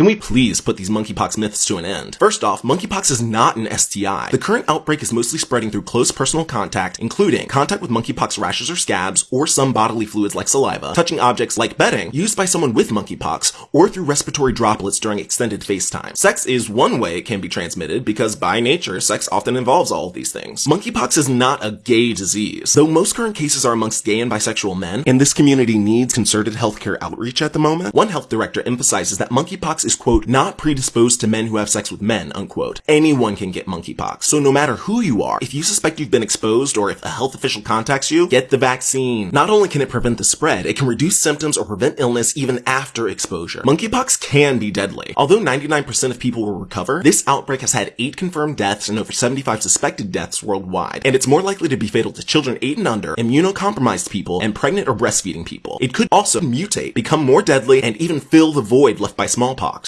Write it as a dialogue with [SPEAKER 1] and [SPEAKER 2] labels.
[SPEAKER 1] Can we please put these monkeypox myths to an end? First off, monkeypox is not an STI. The current outbreak is mostly spreading through close personal contact, including contact with monkeypox rashes or scabs, or some bodily fluids like saliva, touching objects like bedding used by someone with monkeypox, or through respiratory droplets during extended face time. Sex is one way it can be transmitted because by nature, sex often involves all of these things. Monkeypox is not a gay disease. Though most current cases are amongst gay and bisexual men, and this community needs concerted healthcare outreach at the moment, one health director emphasizes that monkeypox is quote, not predisposed to men who have sex with men, unquote. Anyone can get monkeypox. So no matter who you are, if you suspect you've been exposed or if a health official contacts you, get the vaccine. Not only can it prevent the spread, it can reduce symptoms or prevent illness even after exposure. Monkeypox can be deadly. Although 99% of people will recover, this outbreak has had 8 confirmed deaths and over 75 suspected deaths worldwide, and it's more likely to be fatal to children 8 and under, immunocompromised people, and pregnant or breastfeeding people. It could also mutate, become more deadly, and even fill the void left by smallpox.